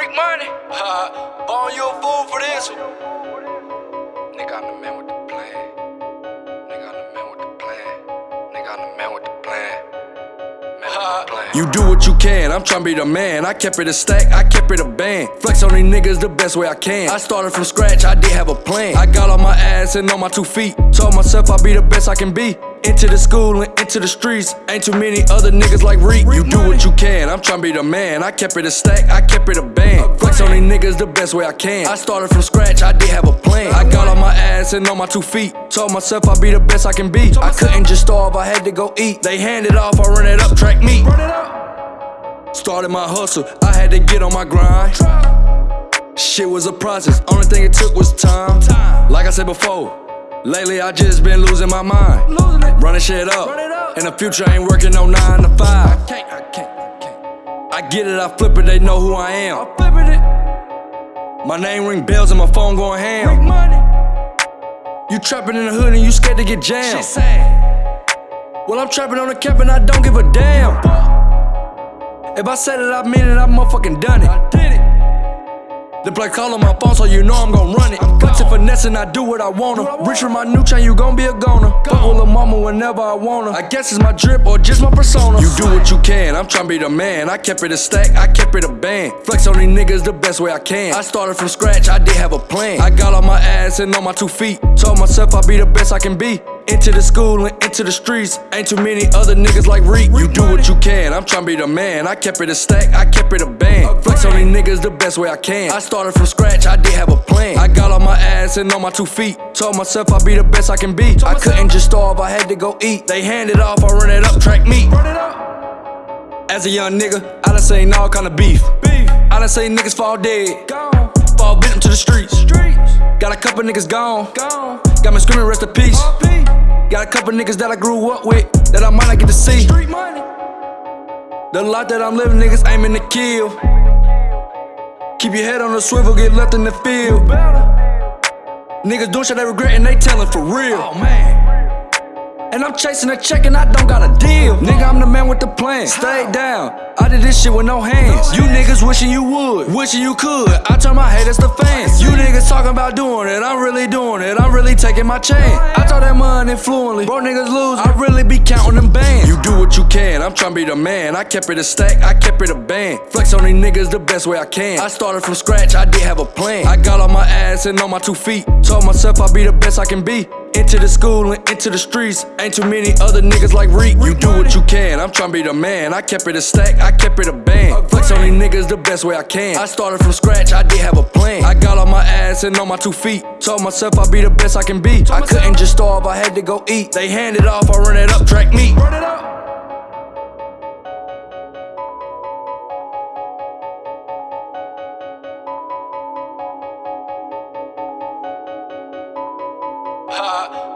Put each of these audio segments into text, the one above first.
Freak money. Ha, born you a fool for this one. Nigga, I'm the man with the plan. Nigga, I'm the man with the plan. Nigga, I'm the man with the plan. Man with the uh, plan. You do what you can, I'm tryna be the man. I kept it a stack, I kept it a band. Flex on these niggas the best way I can. I started from scratch, I did have a plan. I got on my ass and on my two feet. Told myself I'll be the best I can be. Into the school and into the streets. Ain't too many other niggas like Reek. You do what you can, I'm tryna be the man. I kept it a stack, I kept it a band. Flex on these niggas the best way I can. I started from scratch, I did have a plan. I got on my ass and on my two feet. Told myself I'd be the best I can be. I couldn't just starve, I had to go eat. They handed off, I run it up, track meet. Started my hustle, I had to get on my grind. Shit was a process, only thing it took was time. Like I said before, lately I just been losing my mind. Running shit up, and the future ain't working no 9 to 5. I get it, I flip it, they know who I am. My name ring bells and my phone going ham. You trapping in the hood and you scared to get jammed. Well, I'm trapping on the cap and I don't give a damn. If I said it, I mean it, I motherfucking done it. The play call on my phone, so you know I'm gon' run it. And finesse and I do what I wanna. Rich from my new chain, you gon' be a goner. Fuck with lil' mama whenever I wanna. I guess it's my drip or just my persona. You do what you can, I'm tryna be the man. I kept it a stack, I kept it a band. Flex on these niggas the best way I can. I started from scratch, I did have a plan. I got on my ass and on my two feet. Told myself I'll be the best I can be. Into the school and into the streets. Ain't too many other niggas like Reek. You do what you can, I'm tryna be the man. I kept it a stack, I kept it a band. Flex on niggas the best way I can. I started from scratch, I did have a plan. I got on my ass and on my two feet. Told myself I'd be the best I can be. I couldn't just starve, I had to go eat. They hand it off, I run it up, track meet. As a young nigga, I done seen all kind of beef. I done seen niggas fall dead, fall victim to the streets. Got a couple niggas gone, got me screaming rest in peace. Got a couple niggas that I grew up with that I might not get to see. The life that I'm living, niggas aiming to kill. Keep your head on the swivel, get left in the field. Niggas doing shit they regret and they telling for real. Oh man. And I'm chasing a check and I don't got a deal. Nigga, I'm the man with the plan. Stay down. I did this shit with no hands. You niggas wishing you would, wishing you could. I turn my haters to fans. You niggas talking about doing it. I'm really doing it. I'm really taking my chance. I talk that money fluently. Bro, niggas lose. I really be counting them bands. You do what you can. I'm tryna be the man. I kept it a stack. I kept it a band. Flex on these niggas the best way I can. I started from scratch. I did have a plan. I got on my ass and on my two feet. Told myself I'll be the best I can be. Into the school and into the streets. Ain't too many other niggas like Reek. You do what you can, I'm tryna be the man. I kept it a stack, I kept it a band. Flex on these niggas the best way I can. I started from scratch, I did have a plan. I got on my ass and on my two feet. Told myself I'd be the best I can be. I couldn't just starve, I had to go eat. They handed off, I run it up, track meet.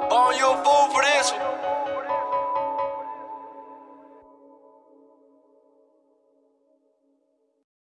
Born you a fool for this one.